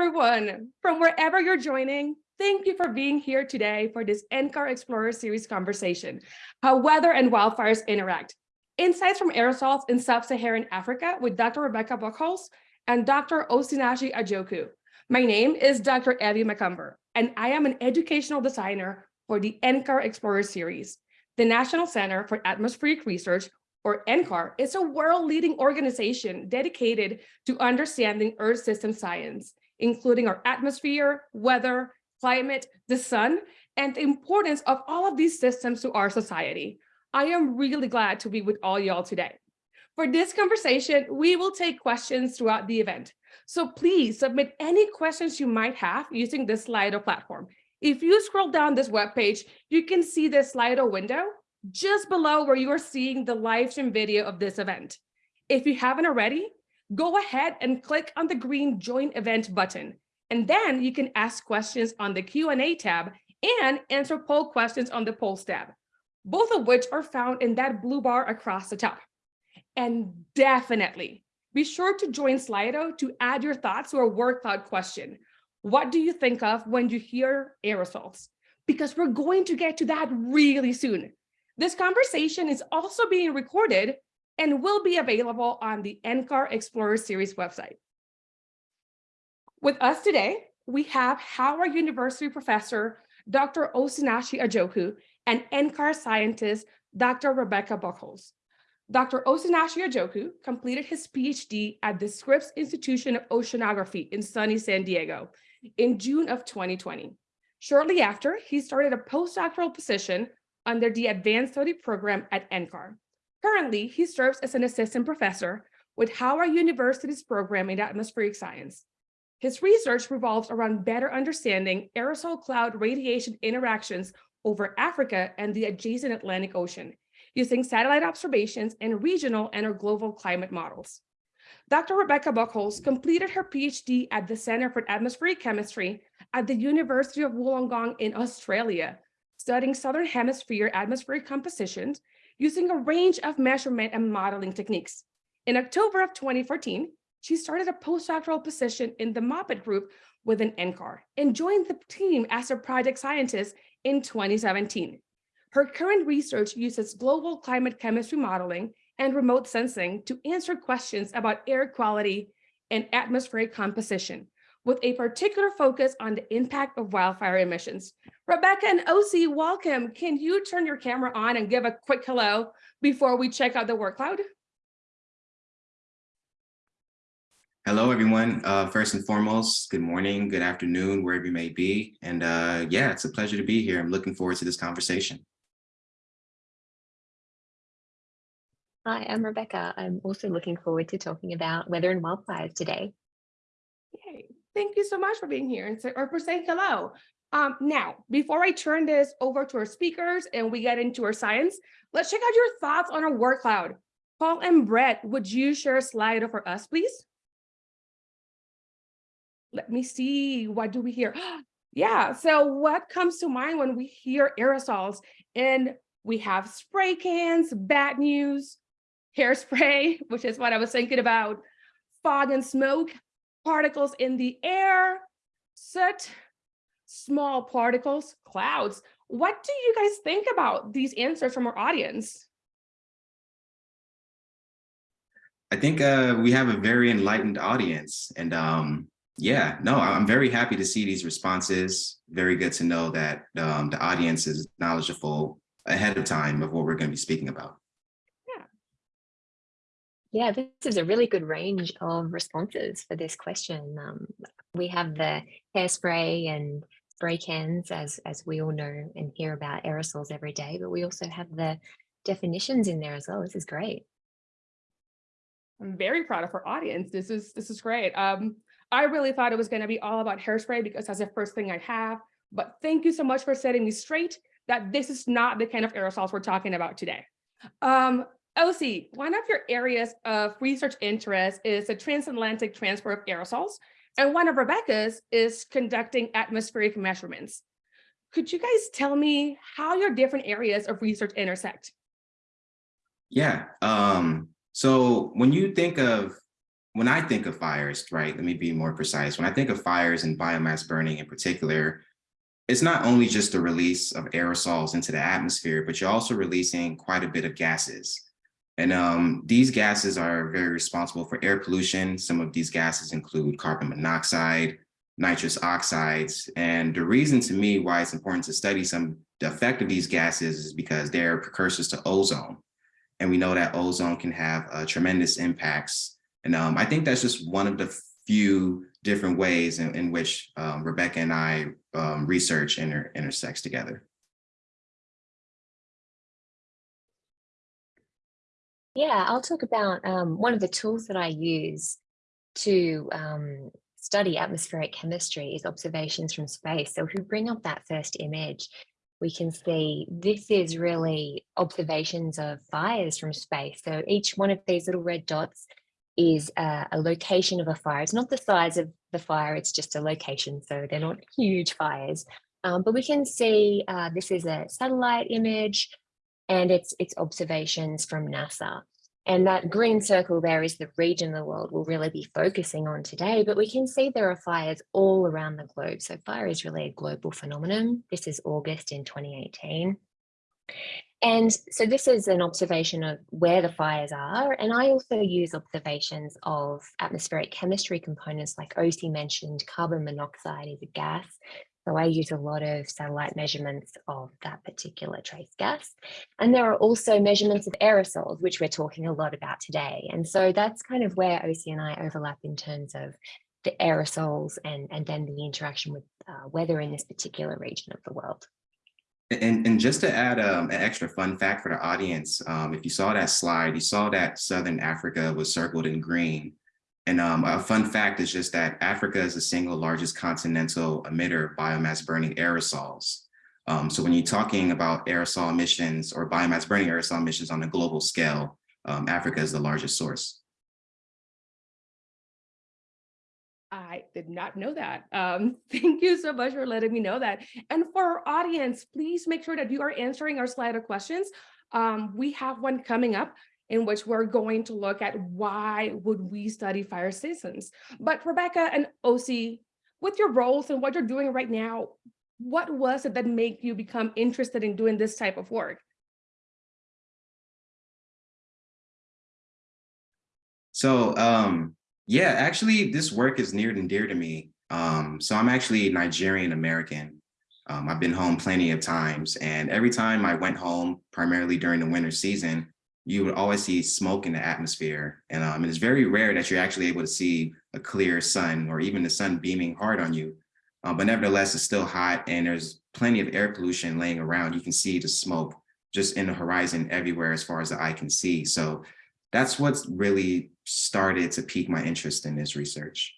everyone. From wherever you're joining, thank you for being here today for this NCAR Explorer Series conversation, how weather and wildfires interact. Insights from aerosols in sub-Saharan Africa with Dr. Rebecca Buchholz and Dr. Osinachi Ajoku. My name is Dr. Evie McCumber, and I am an educational designer for the NCAR Explorer Series. The National Center for Atmospheric Research, or NCAR, is a world-leading organization dedicated to understanding Earth system science, including our atmosphere, weather, climate, the sun, and the importance of all of these systems to our society. I am really glad to be with all y'all today. For this conversation, we will take questions throughout the event. So please submit any questions you might have using this Slido platform. If you scroll down this webpage, you can see the Slido window just below where you are seeing the live stream video of this event. If you haven't already, go ahead and click on the green join event button. And then you can ask questions on the Q&A tab and answer poll questions on the polls tab, both of which are found in that blue bar across the top. And definitely be sure to join Slido to add your thoughts to our word cloud question. What do you think of when you hear aerosols? Because we're going to get to that really soon. This conversation is also being recorded and will be available on the NCAR Explorer Series website. With us today, we have Howard University professor, Dr. Osinachi Ajoku, and NCAR scientist, Dr. Rebecca Buchholz. Dr. Osinachi Ajoku completed his PhD at the Scripps Institution of Oceanography in sunny San Diego in June of 2020. Shortly after, he started a postdoctoral position under the Advanced Study Program at NCAR. Currently, he serves as an assistant professor with Howard University's program in atmospheric science. His research revolves around better understanding aerosol cloud radiation interactions over Africa and the adjacent Atlantic Ocean, using satellite observations and regional and or global climate models. Dr. Rebecca Buchholz completed her PhD at the Center for Atmospheric Chemistry at the University of Wollongong in Australia, studying Southern Hemisphere atmospheric compositions using a range of measurement and modeling techniques. In October of 2014, she started a postdoctoral position in the MOPITT group within NCAR and joined the team as a project scientist in 2017. Her current research uses global climate chemistry modeling and remote sensing to answer questions about air quality and atmospheric composition, with a particular focus on the impact of wildfire emissions. Rebecca and OC, welcome. Can you turn your camera on and give a quick hello before we check out the work cloud? Hello, everyone. Uh, first and foremost, good morning, good afternoon, wherever you may be. And uh, yeah, it's a pleasure to be here. I'm looking forward to this conversation. Hi, I'm Rebecca. I'm also looking forward to talking about weather and wildfires today. Yay. Thank you so much for being here and or for saying hello. Um, now, before I turn this over to our speakers and we get into our science, let's check out your thoughts on our word cloud. Paul and Brett, would you share a slide for us, please? Let me see, what do we hear? yeah, so what comes to mind when we hear aerosols? And we have spray cans, bad news, hairspray, which is what I was thinking about, fog and smoke, particles in the air, soot, small particles, clouds. What do you guys think about these answers from our audience? I think uh, we have a very enlightened audience. And um, yeah, no, I'm very happy to see these responses. Very good to know that um, the audience is knowledgeable ahead of time of what we're going to be speaking about. Yeah, this is a really good range of responses for this question. Um, we have the hairspray and spray cans, as, as we all know and hear about aerosols every day, but we also have the definitions in there as well. This is great. I'm very proud of our audience. This is this is great. Um, I really thought it was going to be all about hairspray because that's the first thing I have. But thank you so much for setting me straight that this is not the kind of aerosols we're talking about today. Um, OC, one of your areas of research interest is the transatlantic transport of aerosols, and one of Rebecca's is conducting atmospheric measurements. Could you guys tell me how your different areas of research intersect? Yeah, um, so when you think of when I think of fires, right, let me be more precise. When I think of fires and biomass burning in particular, it's not only just the release of aerosols into the atmosphere, but you're also releasing quite a bit of gases. And um, these gases are very responsible for air pollution. Some of these gases include carbon monoxide, nitrous oxides. And the reason to me why it's important to study some the effect of these gases is because they're precursors to ozone. And we know that ozone can have uh, tremendous impacts. And um, I think that's just one of the few different ways in, in which um, Rebecca and I um, research inter intersects together. Yeah, I'll talk about um, one of the tools that I use to um, study atmospheric chemistry is observations from space. So if we bring up that first image, we can see this is really observations of fires from space. So each one of these little red dots is a, a location of a fire. It's not the size of the fire, it's just a location. So they're not huge fires. Um, but we can see uh, this is a satellite image and it's, it's observations from NASA. And that green circle there is the region the world will really be focusing on today, but we can see there are fires all around the globe. So fire is really a global phenomenon. This is August in 2018. And so this is an observation of where the fires are. And I also use observations of atmospheric chemistry components like OC mentioned, carbon monoxide is a gas. So I use a lot of satellite measurements of that particular trace gas. And there are also measurements of aerosols, which we're talking a lot about today. And so that's kind of where OC and I overlap in terms of the aerosols and, and then the interaction with uh, weather in this particular region of the world. And, and just to add um, an extra fun fact for the audience, um, if you saw that slide, you saw that Southern Africa was circled in green. And um, a fun fact is just that Africa is the single largest continental emitter of biomass burning aerosols. Um, so when you're talking about aerosol emissions or biomass burning aerosol emissions on a global scale, um, Africa is the largest source. I did not know that. Um, thank you so much for letting me know that. And for our audience, please make sure that you are answering our Slido questions. Um, we have one coming up in which we're going to look at why would we study fire seasons. But Rebecca and OC, with your roles and what you're doing right now, what was it that made you become interested in doing this type of work? So um, yeah, actually, this work is near and dear to me. Um, so I'm actually Nigerian American. Um, I've been home plenty of times, and every time I went home, primarily during the winter season, you would always see smoke in the atmosphere. And, um, it's very rare that you're actually able to see a clear sun or even the sun beaming hard on you. Um, but nevertheless, it's still hot and there's plenty of air pollution laying around. You can see the smoke just in the horizon everywhere as far as the eye can see. So that's what's really started to pique my interest in this research.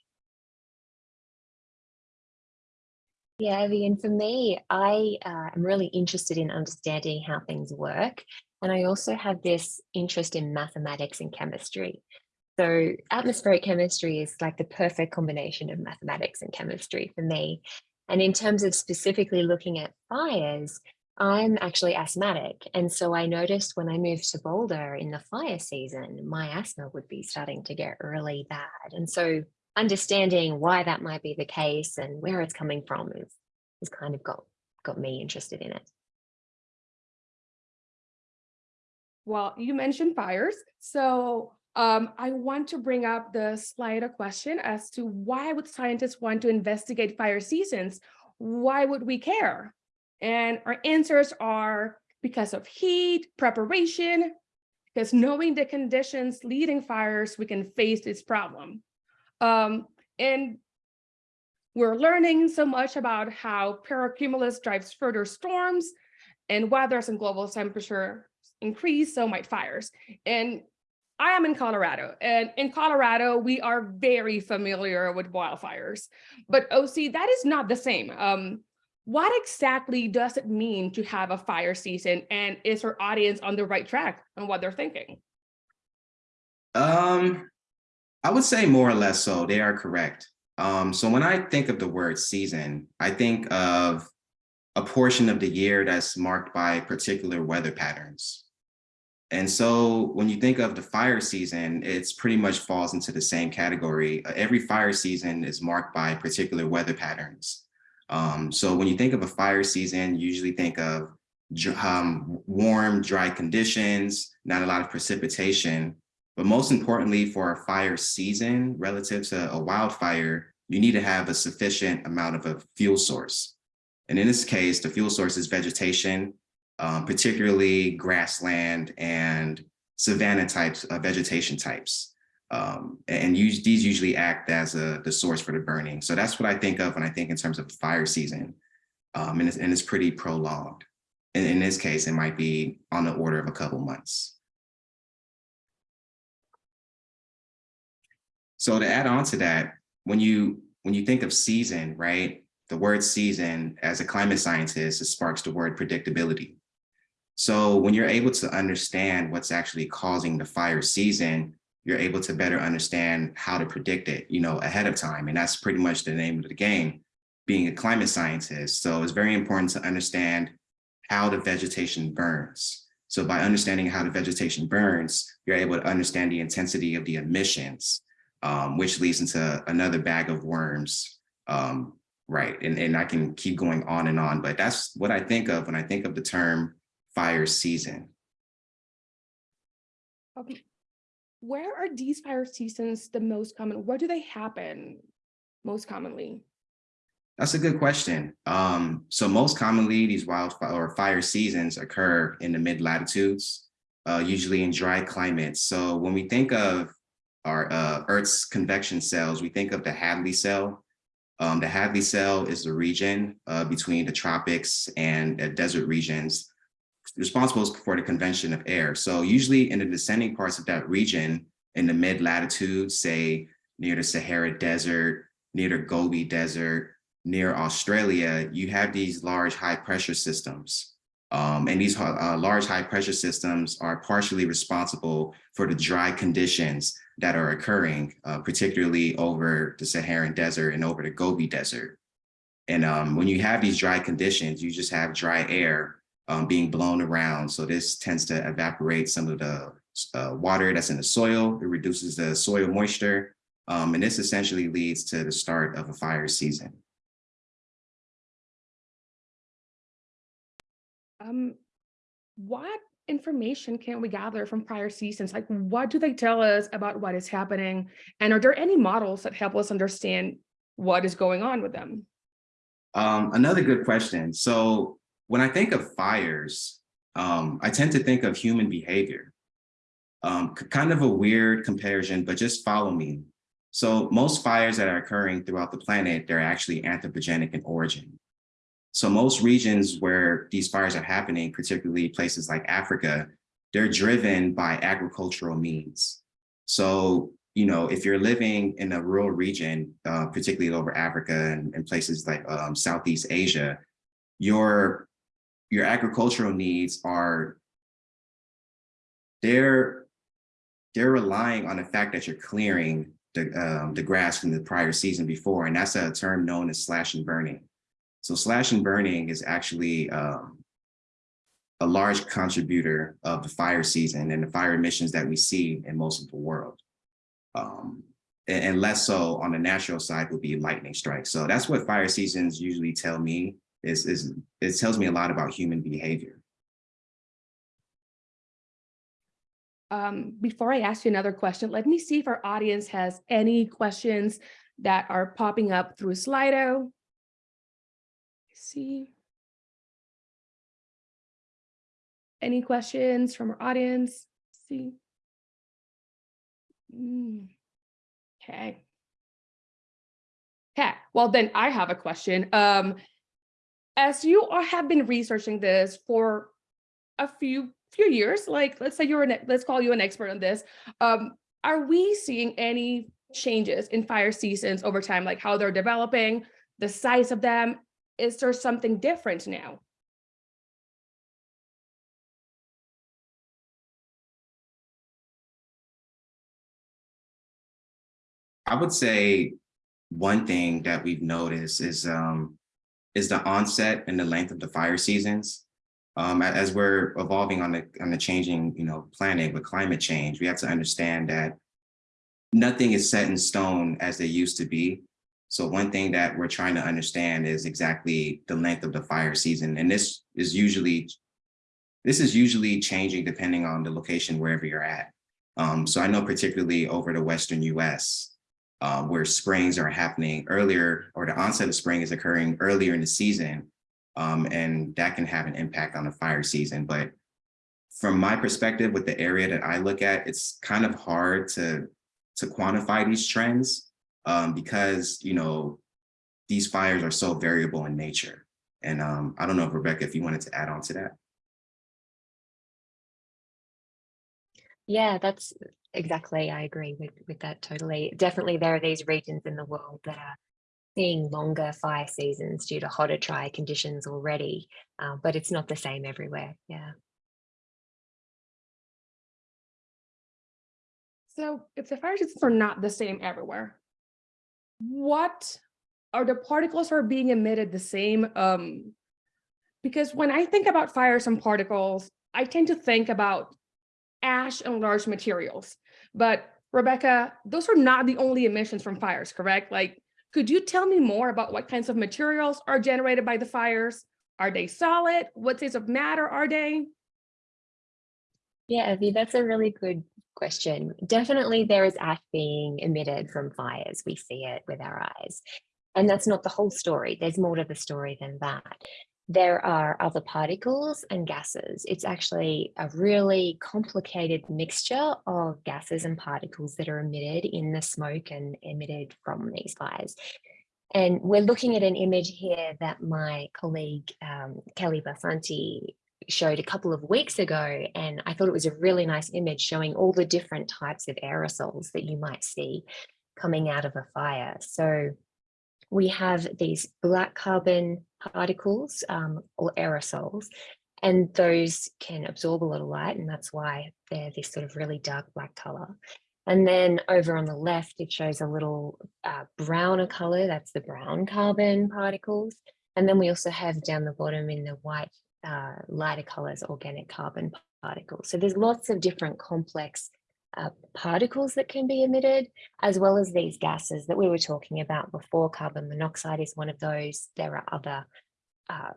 Yeah, Evie, and for me, I uh, am really interested in understanding how things work. And I also have this interest in mathematics and chemistry. So atmospheric chemistry is like the perfect combination of mathematics and chemistry for me. And in terms of specifically looking at fires, I'm actually asthmatic. And so I noticed when I moved to Boulder in the fire season, my asthma would be starting to get really bad. And so understanding why that might be the case and where it's coming from is, is kind of got, got me interested in it. Well, you mentioned fires. So um, I want to bring up the slide a question as to why would scientists want to investigate fire seasons? Why would we care? And our answers are because of heat, preparation, because knowing the conditions leading fires, we can face this problem. Um, and we're learning so much about how pyrocumulus drives further storms and weather and global temperature increase, so might fires. And I am in Colorado, and in Colorado, we are very familiar with wildfires. But OC, that is not the same. Um, what exactly does it mean to have a fire season and is our audience on the right track on what they're thinking? Um, I would say more or less so, they are correct. Um, so when I think of the word season, I think of a portion of the year that's marked by particular weather patterns. And so when you think of the fire season, it's pretty much falls into the same category. Every fire season is marked by particular weather patterns. Um, so when you think of a fire season, you usually think of um, warm, dry conditions, not a lot of precipitation. But most importantly, for a fire season relative to a wildfire, you need to have a sufficient amount of a fuel source. And in this case, the fuel source is vegetation, um, particularly grassland and savanna types of vegetation types. Um, and use, these usually act as a, the source for the burning. So that's what I think of when I think in terms of fire season. Um, and, it's, and it's pretty prolonged. In this case, it might be on the order of a couple months. So to add on to that, when you when you think of season, right, the word season as a climate scientist, it sparks the word predictability. So when you're able to understand what's actually causing the fire season, you're able to better understand how to predict it, you know, ahead of time. And that's pretty much the name of the game, being a climate scientist. So it's very important to understand how the vegetation burns. So by understanding how the vegetation burns, you're able to understand the intensity of the emissions, um, which leads into another bag of worms. Um, right. And, and I can keep going on and on, but that's what I think of when I think of the term fire season. Um, where are these fire seasons the most common? Where do they happen most commonly? That's a good question. Um, so most commonly, these wildfire or fire seasons occur in the mid latitudes, uh, usually in dry climates. So when we think of our uh, Earth's convection cells, we think of the Hadley cell. Um, the Hadley cell is the region uh, between the tropics and uh, desert regions responsible for the convection of air. So usually in the descending parts of that region, in the mid latitudes, say near the Sahara Desert, near the Gobi Desert, near Australia, you have these large high pressure systems. Um, and these uh, large high pressure systems are partially responsible for the dry conditions that are occurring, uh, particularly over the Saharan Desert and over the Gobi Desert. And um, when you have these dry conditions, you just have dry air um, being blown around. So this tends to evaporate some of the uh, water that's in the soil. It reduces the soil moisture. Um, and this essentially leads to the start of a fire season. Um, what information can we gather from prior seasons? Like, what do they tell us about what is happening? And are there any models that help us understand what is going on with them? Um, another good question. So when I think of fires, um, I tend to think of human behavior. Um, kind of a weird comparison, but just follow me. So most fires that are occurring throughout the planet, they're actually anthropogenic in origin. So most regions where these fires are happening, particularly places like Africa, they're driven by agricultural means. So, you know, if you're living in a rural region, uh, particularly over Africa and, and places like um, Southeast Asia, your, your agricultural needs are, they're, they're relying on the fact that you're clearing the, um, the grass from the prior season before, and that's a term known as slash and burning. So slash and burning is actually um, a large contributor of the fire season and the fire emissions that we see in most of the world. Um, and, and, less so on the natural side would be lightning strikes. So that's what fire seasons usually tell me is, is it tells me a lot about human behavior. Um, before I ask you another question, let me see if our audience has any questions that are popping up through Slido see. Any questions from our audience? Let's see. Mm. Okay. Okay, well then I have a question. Um, as you are, have been researching this for a few few years, like let's say you're an let's call you an expert on this. Um, are we seeing any changes in fire seasons over time, like how they're developing, the size of them, is there something different now? I would say one thing that we've noticed is um, is the onset and the length of the fire seasons. um, as we're evolving on the on the changing, you know, planet with climate change, we have to understand that nothing is set in stone as they used to be. So one thing that we're trying to understand is exactly the length of the fire season, and this is usually this is usually changing depending on the location wherever you're at. Um, so I know particularly over the Western US, uh, where springs are happening earlier or the onset of spring is occurring earlier in the season. Um, and that can have an impact on the fire season. But from my perspective, with the area that I look at, it's kind of hard to, to quantify these trends um, because, you know, these fires are so variable in nature. And um, I don't know, if Rebecca, if you wanted to add on to that. Yeah, that's exactly. I agree with, with that totally. Definitely, there are these regions in the world that are seeing longer fire seasons due to hotter, drier conditions already, uh, but it's not the same everywhere. Yeah. So if the fire seasons are not the same everywhere, what are the particles are being emitted the same? Um, because when I think about fires and particles, I tend to think about ash and large materials. But Rebecca, those are not the only emissions from fires, correct? Like, could you tell me more about what kinds of materials are generated by the fires? Are they solid? What types of matter are they? Yeah, Evie, that's a really good question. Definitely there is ash being emitted from fires. We see it with our eyes. And that's not the whole story. There's more to the story than that. There are other particles and gases. It's actually a really complicated mixture of gases and particles that are emitted in the smoke and emitted from these fires. And we're looking at an image here that my colleague um, Kelley Barsanti showed a couple of weeks ago. And I thought it was a really nice image showing all the different types of aerosols that you might see coming out of a fire. So we have these black carbon particles um, or aerosols, and those can absorb a lot of light, and that's why they're this sort of really dark black color. And then over on the left, it shows a little uh, browner color, that's the brown carbon particles. And then we also have down the bottom in the white, uh, lighter colors, organic carbon particles. So there's lots of different complex uh, particles that can be emitted, as well as these gases that we were talking about before. Carbon monoxide is one of those. There are other uh,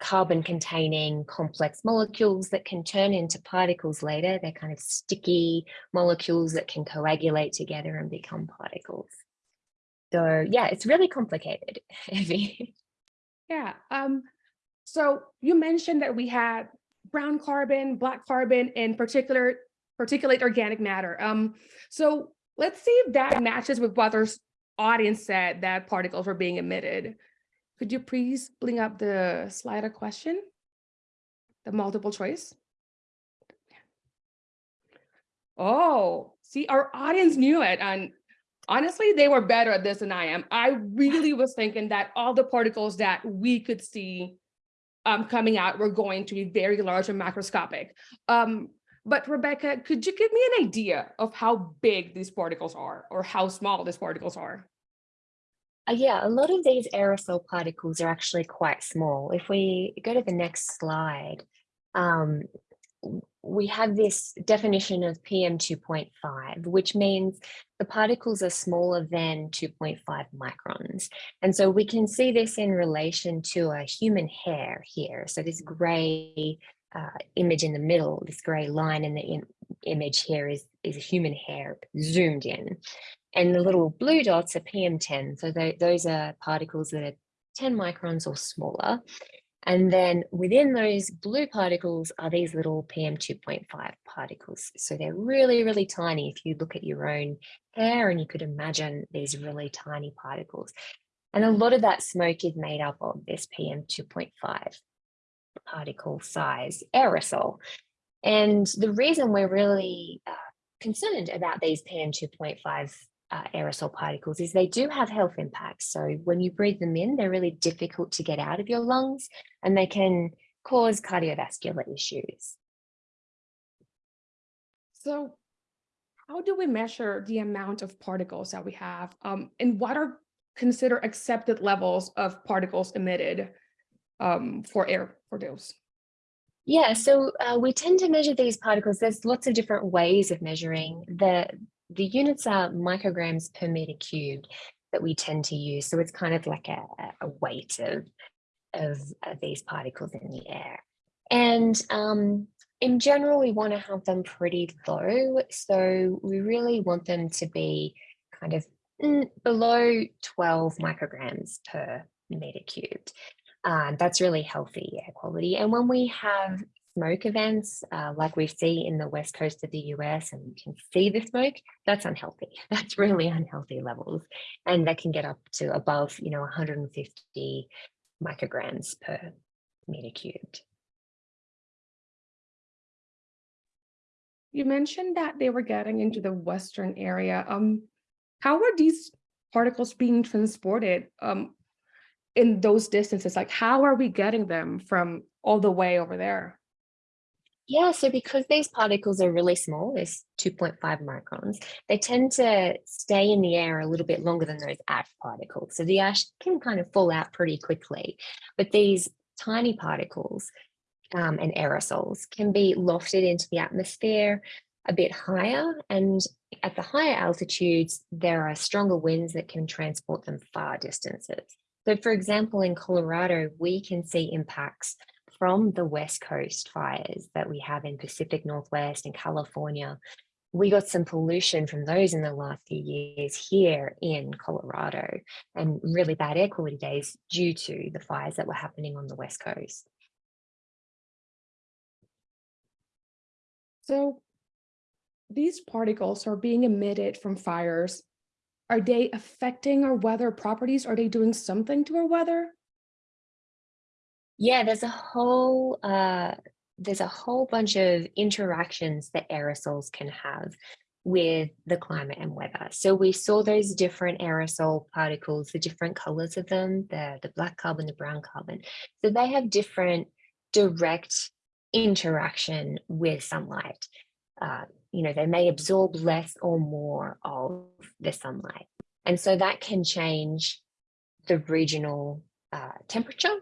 carbon containing complex molecules that can turn into particles later. They're kind of sticky molecules that can coagulate together and become particles. So yeah, it's really complicated, Evie. Yeah. Um, so you mentioned that we had brown carbon, black carbon, and particular particulate organic matter. Um, so let's see if that matches with what our audience said that particles were being emitted. Could you please bring up the slider question? The multiple choice? Oh, see, our audience knew it. And honestly, they were better at this than I am. I really was thinking that all the particles that we could see um, coming out were going to be very large and macroscopic. Um, but Rebecca, could you give me an idea of how big these particles are or how small these particles are? Uh, yeah, a lot of these aerosol particles are actually quite small. If we go to the next slide, um, we have this definition of PM 2.5, which means the particles are smaller than 2.5 microns. And so we can see this in relation to a human hair here. So this gray uh, image in the middle, this gray line in the im- image here is, is a human hair zoomed in. And the little blue dots are PM10. So tho- those are particles that are 10 microns or smaller. And then within those blue particles are these little PM2.5 particles. So they're really, really tiny. If you look at your own hair and you could imagine these really tiny particles. And a lot of that smoke is made up of this PM2.5 particle size aerosol. And the reason we're really uh, concerned about these PM2.5 uh, aerosol particles is they do have health impacts. So when you breathe them in, they're really difficult to get out of your lungs and they can cause cardiovascular issues. So how do we measure the amount of particles that we have? Um, and what are considered accepted levels of particles emitted um, for air for those? Yeah, so uh, we tend to measure these particles. There's lots of different ways of measuring. The, the units are micrograms per meter cubed that we tend to use. So it's kind of like a, a weight of, of, of these particles in the air. And um, in general, we want to have them pretty low. So we really want them to be kind of mm, below 12 micrograms per meter cubed. Uh, that's really healthy air quality. And when we have smoke events, uh, like we see in the west coast of the US, and you can see the smoke, that's unhealthy. That's really unhealthy levels. And that can get up to above, you know, 150 micrograms per meter cubed. You mentioned that they were getting into the western area. Um, how are these particles being transported um, in those distances? Like, how are we getting them from all the way over there? Yeah, so because these particles are really small, it's 2.5 microns, they tend to stay in the air a little bit longer than those ash particles. So the ash can kind of fall out pretty quickly, but these tiny particles um, and aerosols can be lofted into the atmosphere a bit higher and at the higher altitudes, there are stronger winds that can transport them far distances. So for example, in Colorado, we can see impacts from the West Coast fires that we have in Pacific Northwest and California. We got some pollution from those in the last few years here in Colorado and really bad air quality days due to the fires that were happening on the West Coast. So these particles are being emitted from fires. Are they affecting our weather properties? Are they doing something to our weather? Yeah, there's a whole uh, there's a whole bunch of interactions that aerosols can have with the climate and weather. So we saw those different aerosol particles, the different colors of them, the, the black carbon, the brown carbon. So they have different direct interaction with sunlight. Uh, you know, they may absorb less or more of the sunlight. And so that can change the regional uh, temperature.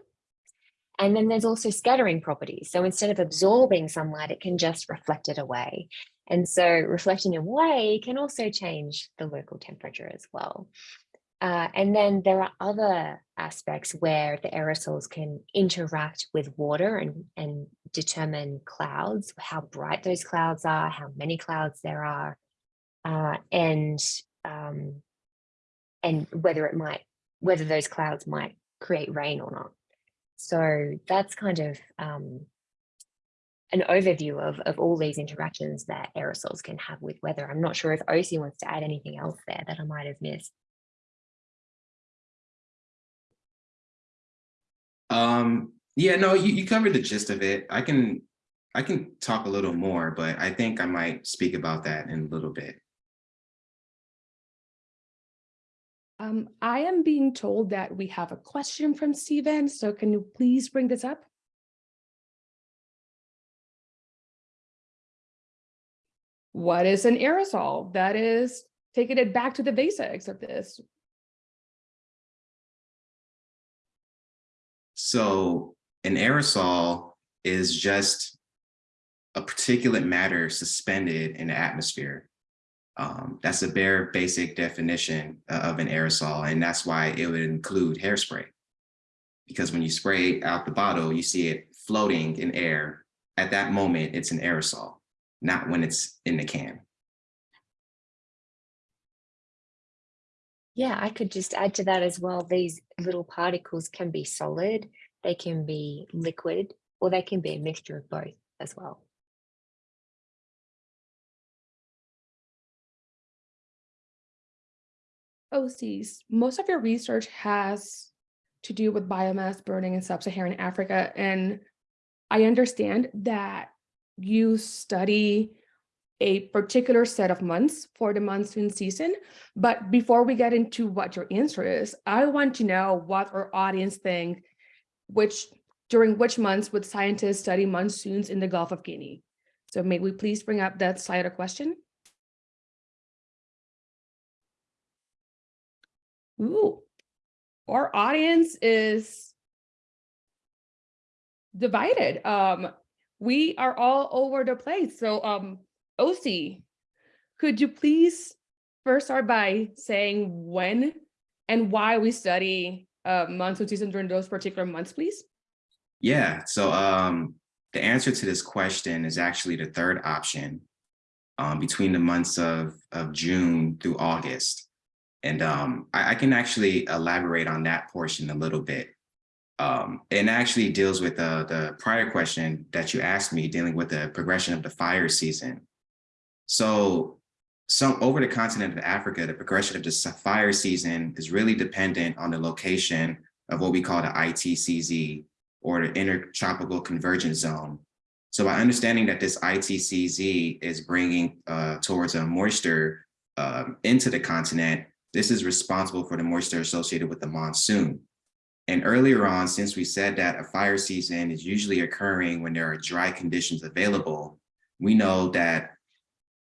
And then there's also scattering properties. So instead of absorbing sunlight, it can just reflect it away. And so reflecting away can also change the local temperature as well. Uh, and then there are other aspects where the aerosols can interact with water and, and determine clouds, how bright those clouds are, how many clouds there are, uh, and um, and whether it might, whether those clouds might create rain or not. So that's kind of um, an overview of, of all these interactions that aerosols can have with weather. I'm not sure if OC wants to add anything else there that I might have missed. Um, yeah, no, you, you covered the gist of it. I can I can talk a little more, but I think I might speak about that in a little bit. Um, I am being told that we have a question from Stephen, so can you please bring this up? What is an aerosol? That is taking it back to the basics of this. So an aerosol is just a particulate matter suspended in the atmosphere. Um, that's a bare basic definition of an aerosol, and that's why it would include hairspray. Because when you spray out the bottle, you see it floating in air. At that moment, it's an aerosol, not when it's in the can. Yeah, I could just add to that as well. These little particles can be solid, they can be liquid, or they can be a mixture of both as well. OCs, most of your research has to do with biomass burning in sub-Saharan Africa. And I understand that you study a particular set of months for the monsoon season. But before we get into what your answer is, I want to know what our audience think, which during which months would scientists study monsoons in the Gulf of Guinea? So may we please bring up that slide question? Ooh, our audience is divided. Um, we are all over the place. So, um, OC, could you please first start by saying when and why we study uh, monsoon season during those particular months, please? Yeah, so um, the answer to this question is actually the third option um, between the months of, of June through August. And um, I, I can actually elaborate on that portion a little bit. Um, and actually deals with the, the prior question that you asked me dealing with the progression of the fire season. So some over the continent of Africa, the progression of the fire season is really dependent on the location of what we call the ITCZ or the Intertropical Convergence Zone. So by understanding that this ITCZ is bringing uh, towards a moisture um, into the continent, this is responsible for the moisture associated with the monsoon. And earlier on, since we said that a fire season is usually occurring when there are dry conditions available, we know that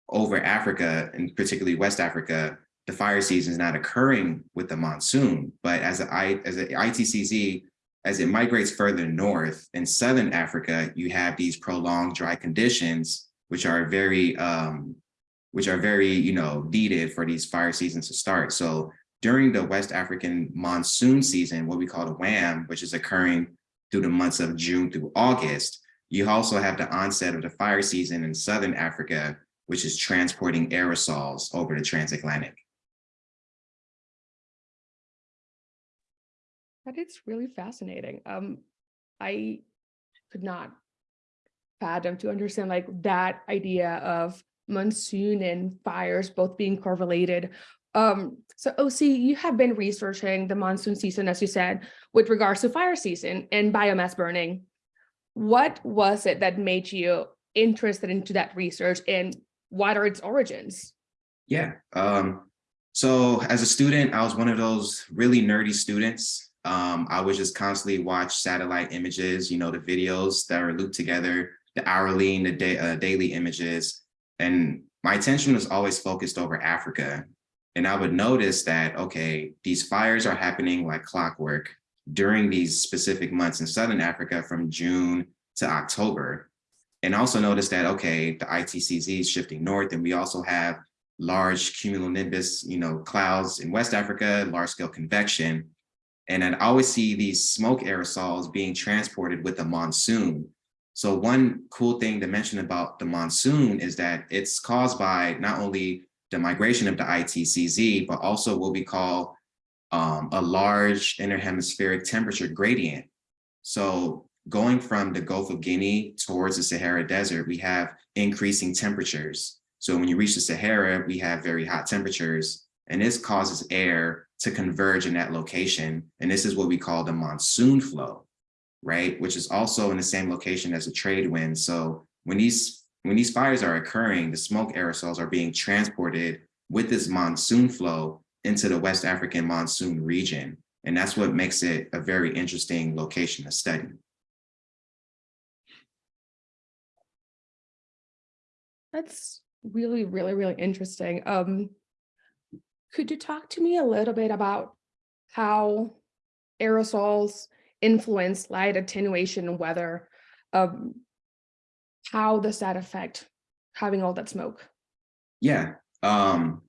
over Africa, and particularly West Africa, the fire season is not occurring with the monsoon, but as a, as a ITCZ, as it migrates further north in Southern Africa, you have these prolonged dry conditions, which are very, um, which are very, you know, needed for these fire seasons to start. So during the West African monsoon season, what we call the WAM, which is occurring through the months of June through August, you also have the onset of the fire season in Southern Africa, which is transporting aerosols over the transatlantic. That is really fascinating. Um, I could not fathom to understand like that idea of monsoon and fires both being correlated. Um, so OC, you have been researching the monsoon season, as you said, with regards to fire season and biomass burning. What was it that made you interested into that research and what are its origins? Yeah, um, so as a student, I was one of those really nerdy students um, I would just constantly watch satellite images, you know, the videos that are looped together, the hourly and the day, uh, daily images. And my attention was always focused over Africa. And I would notice that, okay, these fires are happening like clockwork during these specific months in Southern Africa from June to October. And also notice that, okay, the ITCZ is shifting north and we also have large cumulonimbus, you know, clouds in West Africa, large scale convection. And I'd always see these smoke aerosols being transported with the monsoon. So one cool thing to mention about the monsoon is that it's caused by not only the migration of the ITCZ, but also what we call um, a large interhemispheric temperature gradient. So going from the Gulf of Guinea towards the Sahara Desert, we have increasing temperatures. So when you reach the Sahara, we have very hot temperatures, and this causes air to converge in that location. And this is what we call the monsoon flow, right? Which is also in the same location as a trade wind. So when these, when these fires are occurring, the smoke aerosols are being transported with this monsoon flow into the West African monsoon region. And that's what makes it a very interesting location to study. That's really, really, really interesting. Um, could you talk to me a little bit about how aerosols influence light attenuation weather? Um, how does that affect having all that smoke? Yeah, um,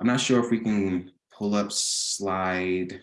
I'm not sure if we can pull up slide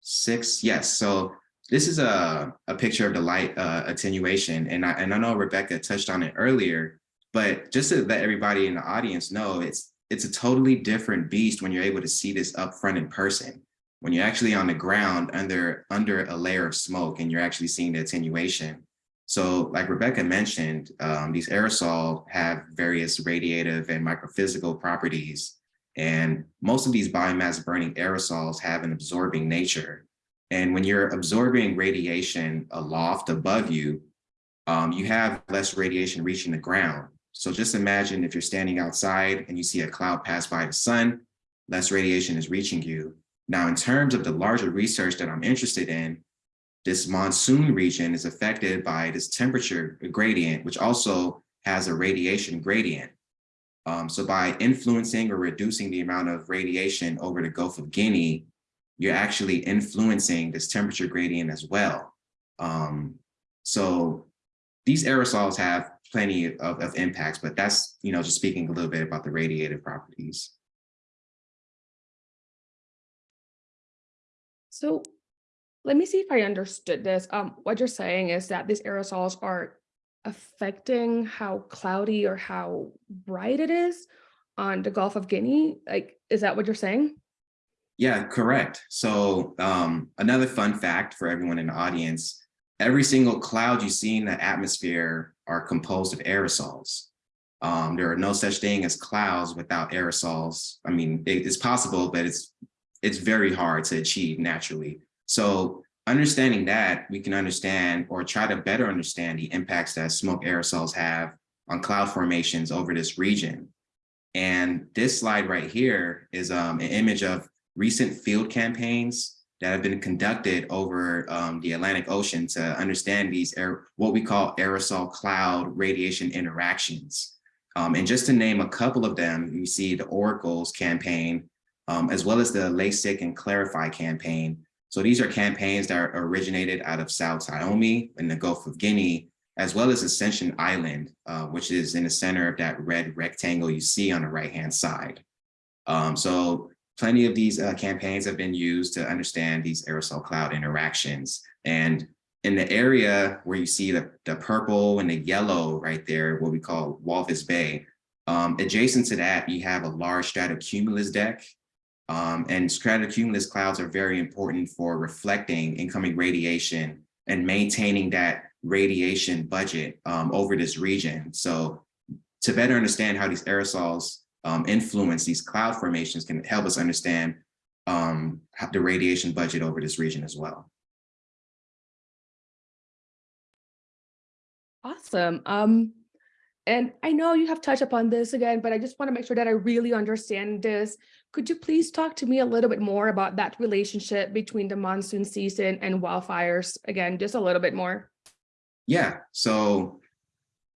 six. Yes, so this is a, a picture of the light uh, attenuation. And I, and I know Rebecca touched on it earlier, but just to let everybody in the audience know, it's it's a totally different beast when you're able to see this up front in person. When you're actually on the ground under, under a layer of smoke and you're actually seeing the attenuation. So like Rebecca mentioned, um, these aerosol have various radiative and microphysical properties. And most of these biomass burning aerosols have an absorbing nature. And when you're absorbing radiation aloft above you, um, you have less radiation reaching the ground. So just imagine if you're standing outside and you see a cloud pass by the sun, less radiation is reaching you. Now, in terms of the larger research that I'm interested in, this monsoon region is affected by this temperature gradient, which also has a radiation gradient. Um, so by influencing or reducing the amount of radiation over the Gulf of Guinea, you're actually influencing this temperature gradient as well. Um, so these aerosols have plenty of, of impacts, but that's, you know, just speaking a little bit about the radiative properties. So let me see if I understood this. Um, what you're saying is that these aerosols are affecting how cloudy or how bright it is on the Gulf of Guinea. Like, is that what you're saying? Yeah, correct. So um, another fun fact for everyone in the audience, every single cloud you see in the atmosphere are composed of aerosols. Um, there are no such thing as clouds without aerosols. I mean, it- it's possible, but it's it's very hard to achieve naturally. So understanding that, we can understand or try to better understand the impacts that smoke aerosols have on cloud formations over this region. And this slide right here is um, an image of recent field campaigns that have been conducted over um, the Atlantic Ocean to understand these air, what we call aerosol cloud radiation interactions. Um, and just to name a couple of them, you see the Oracles campaign, um, as well as the LASIC and Clarify campaign. So these are campaigns that are originated out of São Tomé in the Gulf of Guinea, as well as Ascension Island, uh, which is in the center of that red rectangle you see on the right-hand side. Um, so plenty of these uh, campaigns have been used to understand these aerosol cloud interactions. And in the area where you see the, the purple and the yellow right there, what we call Walvis Bay, um, adjacent to that, you have a large stratocumulus deck. Um, and stratocumulus clouds are very important for reflecting incoming radiation and maintaining that radiation budget um, over this region. So to better understand how these aerosols um, influence these cloud formations can help us understand um, the radiation budget over this region as well. Awesome. And I know you have touched upon this again, but I just want to make sure that I really understand this. Could you please talk to me a little bit more about that relationship between the monsoon season and wildfires? Again, just a little bit more. Yeah, so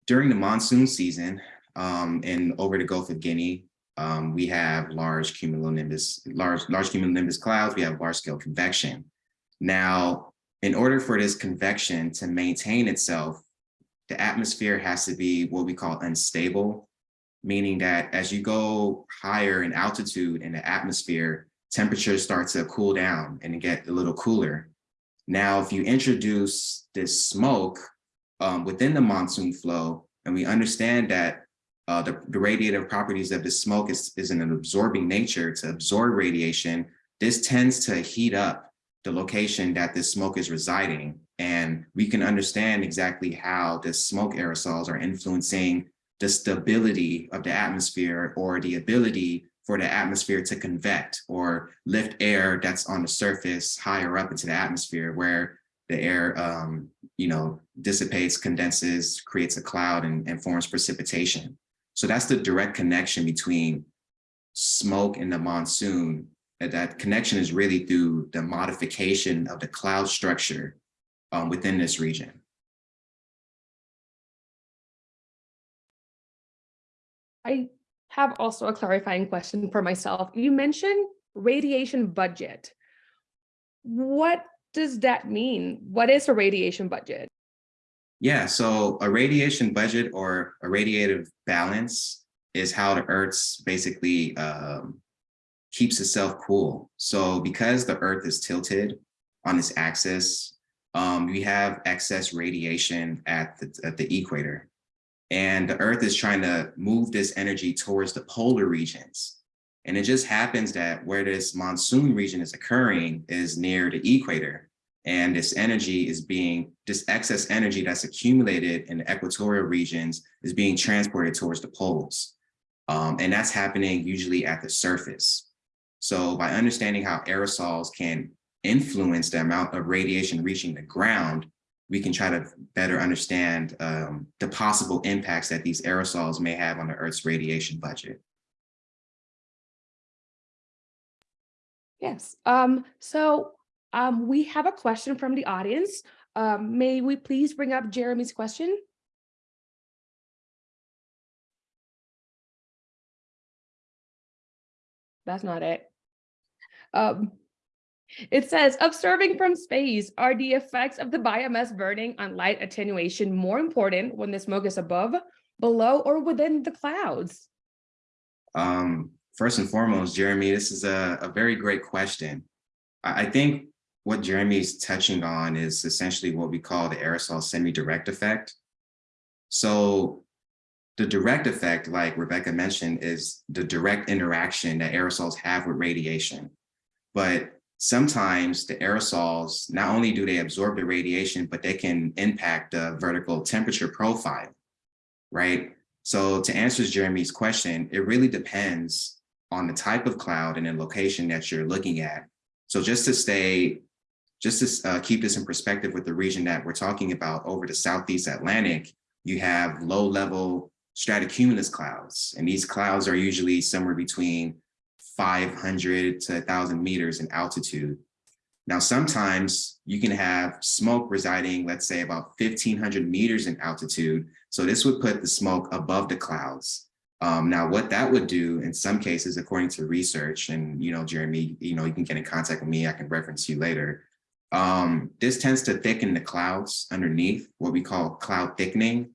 during the monsoon season um, and over the Gulf of Guinea, um, we have large cumulonimbus, large, large cumulonimbus clouds, we have large scale convection. Now, in order for this convection to maintain itself, the atmosphere has to be what we call unstable, meaning that as you go higher in altitude in the atmosphere, temperatures start to cool down and get a little cooler. Now, if you introduce this smoke um, within the monsoon flow, and we understand that uh, the, the radiative properties of the smoke is, is in an absorbing nature to absorb radiation, this tends to heat up the location that this smoke is residing. And we can understand exactly how the smoke aerosols are influencing the stability of the atmosphere or the ability for the atmosphere to convect or lift air that's on the surface higher up into the atmosphere where the air, um, you know, dissipates, condenses, creates a cloud and, and forms precipitation. So that's the direct connection between smoke and the monsoon. That, that connection is really through the modification of the cloud structure um, within this region. I have also a clarifying question for myself. You mentioned radiation budget. What does that mean? What is a radiation budget? Yeah, so a radiation budget or a radiative balance is how the Earth's basically um, keeps itself cool. So because the Earth is tilted on its axis, um, we have excess radiation at the, at the equator. And the Earth is trying to move this energy towards the polar regions. And it just happens that where this monsoon region is occurring is near the equator. And this energy is being, this excess energy that's accumulated in the equatorial regions is being transported towards the poles. Um, and that's happening usually at the surface. So by understanding how aerosols can influence the amount of radiation reaching the ground, we can try to better understand um, the possible impacts that these aerosols may have on the Earth's radiation budget. Yes. Um, so um, we have a question from the audience. Um, may we please bring up Jeremy's question? That's not it. Um, It says, observing from space, are the effects of the biomass burning on light attenuation more important when the smoke is above, below, or within the clouds? Um, first and foremost, Jeremy, this is a, a very great question. I, I think what Jeremy's touching on is essentially what we call the aerosol semi-direct effect. So the direct effect, like Rebecca mentioned, is the direct interaction that aerosols have with radiation. But sometimes the aerosols, not only do they absorb the radiation, but they can impact the vertical temperature profile, right? So to answer Jeremy's question, it really depends on the type of cloud and the location that you're looking at. So just to stay, just to uh, keep this in perspective with the region that we're talking about over the Southeast Atlantic, you have low level stratocumulus clouds. And these clouds are usually somewhere between 500 to 1000 meters in altitude. Now, sometimes you can have smoke residing, let's say about 1500 meters in altitude. So this would put the smoke above the clouds. Um, now, what that would do in some cases, according to research, and you know, Jeremy, you know, you can get in contact with me, I can reference you later. Um, this tends to thicken the clouds underneath, what we call cloud thickening.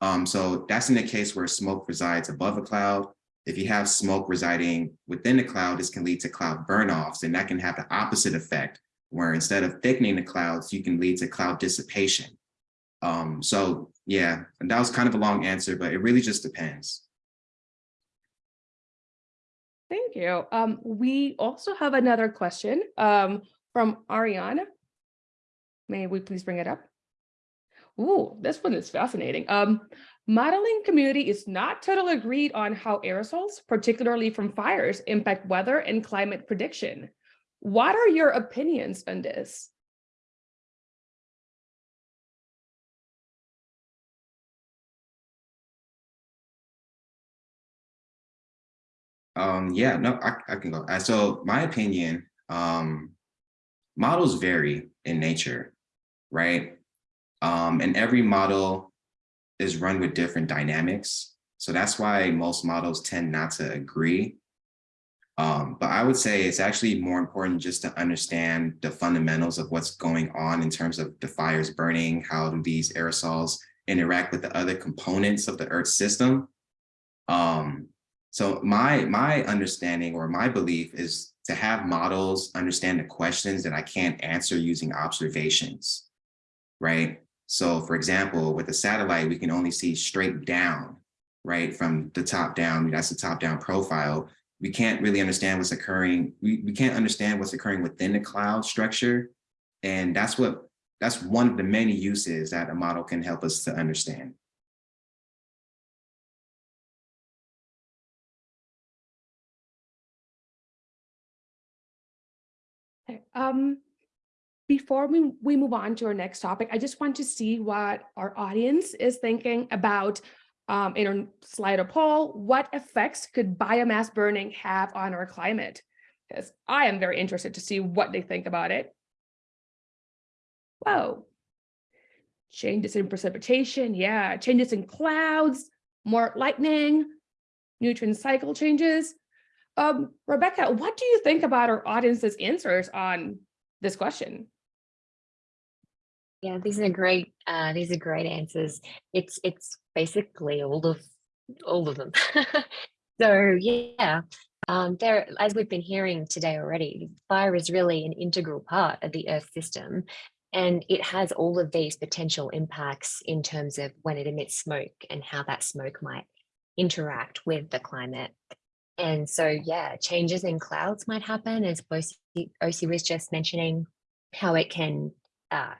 Um, so that's in the case where smoke resides above a cloud. If you have smoke residing within the cloud, this can lead to cloud burn-offs, and that can have the opposite effect, where instead of thickening the clouds, you can lead to cloud dissipation. Um, so yeah, and that was kind of a long answer, but it really just depends. Thank you. Um, we also have another question um, from Ariane. May we please bring it up? Ooh, this one is fascinating. Um, modeling community is not totally agreed on how aerosols, particularly from fires, impact weather and climate prediction. What are your opinions on this? Um, yeah, no, I, I can go. Uh, So my opinion, um, models vary in nature, right? Um, and every model is run with different dynamics. So that's why most models tend not to agree. Um, but I would say it's actually more important just to understand the fundamentals of what's going on in terms of the fires burning, how do these aerosols interact with the other components of the Earth system. Um, so my, my understanding or my belief is to have models understand the questions that I can't answer using observations, right? So for example, with a satellite, we can only see straight down, right? From the top down, that's the top down profile. We can't really understand what's occurring. We, we can't understand what's occurring within the cloud structure. And that's what, that's one of the many uses that a model can help us to understand. Um, before we, we move on to our next topic, I just want to see what our audience is thinking about um, in our Slido poll. What effects could biomass burning have on our climate? Because I am very interested to see what they think about it. Whoa. Changes in precipitation, yeah, changes in clouds, more lightning, nutrient cycle changes. Um, Rebecca, what do you think about our audience's answers on this question? Yeah, these are great. Uh, these are great answers. It's it's basically all of all of them. so yeah, um, there as we've been hearing today already, fire is really an integral part of the Earth system, and it has all of these potential impacts in terms of when it emits smoke and how that smoke might interact with the climate. And so, yeah, changes in clouds might happen, as Osi was just mentioning, how it can uh,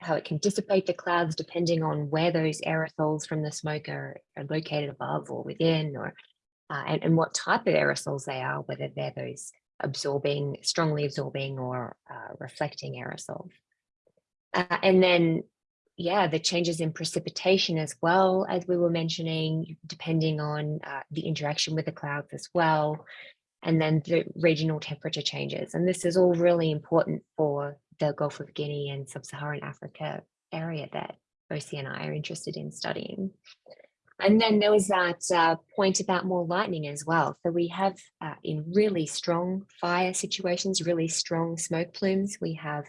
how it can dissipate the clouds depending on where those aerosols from the smoke are, are located above or within, or uh, and, and what type of aerosols they are, whether they're those absorbing, strongly absorbing or uh, reflecting aerosols. Uh, and then, yeah, the changes in precipitation as well, as we were mentioning, depending on uh, the interaction with the clouds as well. And then the regional temperature changes. And this is all really important for the Gulf of Guinea and Sub-Saharan Africa area that OC and I are interested in studying. And then there was that uh, point about more lightning as well. So we have uh, in really strong fire situations, really strong smoke plumes, we have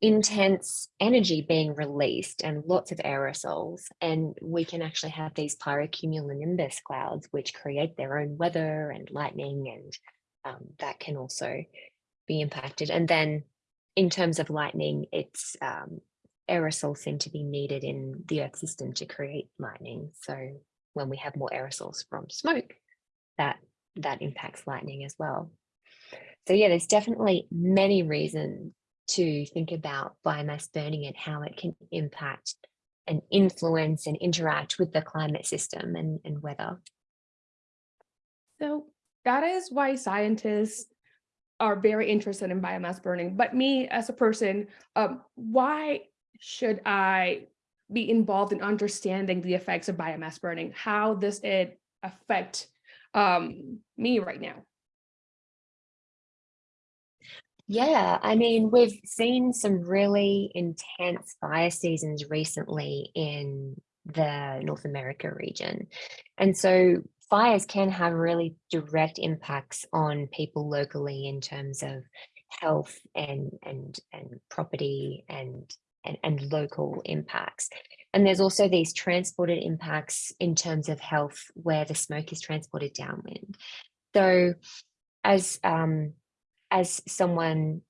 intense energy being released and lots of aerosols. And we can actually have these pyrocumulonimbus clouds, which create their own weather and lightning, and um, that can also be impacted. And then in terms of lightning, it's um, aerosols seem to be needed in the earth system to create lightning. So when we have more aerosols from smoke, that that impacts lightning as well. So yeah, there's definitely many reasons to think about biomass burning and how it can impact and influence and interact with the climate system and, and weather. So that is why scientists are very interested in biomass burning. But me as a person, um, why should I be involved in understanding the effects of biomass burning? How does it affect um, me right now? Yeah, I mean, we've seen some really intense fire seasons recently in the North America region. And so fires can have really direct impacts on people locally in terms of health and and and property and and, and local impacts. And there's also these transported impacts in terms of health where the smoke is transported downwind. So as um, as someone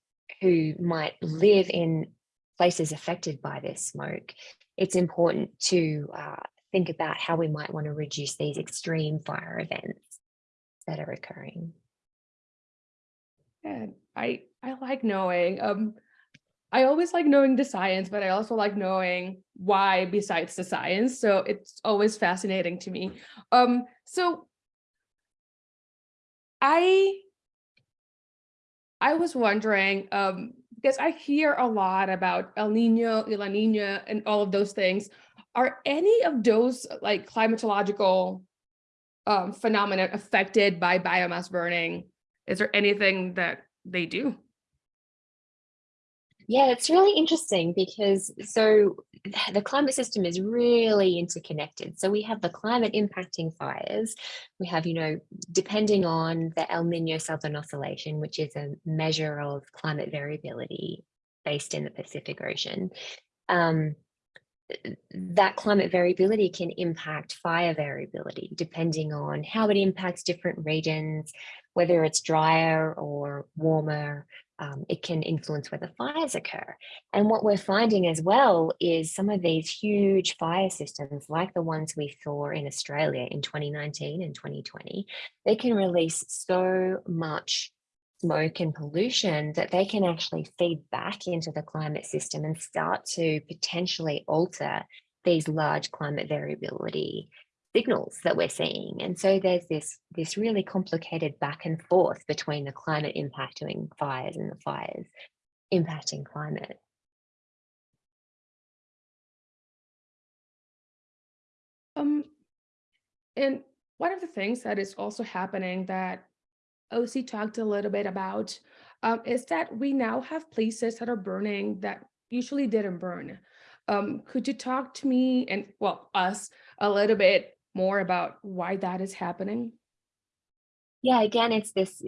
who might live in places affected by this smoke, it's important to uh, think about how we might want to reduce these extreme fire events that are occurring. And I I like knowing. Um, I always like knowing the science, but I also like knowing why besides the science. So it's always fascinating to me. Um, so I I was wondering, um, because I hear a lot about El Nino, La Nina, and all of those things. Are any of those like climatological um, phenomena affected by biomass burning? Is there anything that they do? Yeah, it's really interesting because so the climate system is really interconnected. So we have the climate impacting fires. We have, you know, depending on the El Nino Southern Oscillation, which is a measure of climate variability based in the Pacific Ocean. Um, that climate variability can impact fire variability depending on how it impacts different regions, whether it's drier or warmer, um, it can influence whether fires occur. And what we're finding as well is some of these huge fire systems, like the ones we saw in Australia in 2019 and 2020, they can release so much smoke and pollution that they can actually feed back into the climate system and start to potentially alter these large climate variability signals that we're seeing. And so there's this, this really complicated back and forth between the climate impacting fires and the fires impacting climate. Um, and one of the things that is also happening that OC talked a little bit about um, is that we now have places that are burning that usually didn't burn. Um, could you talk to me and well us a little bit more about why that is happening? Yeah, again, it's this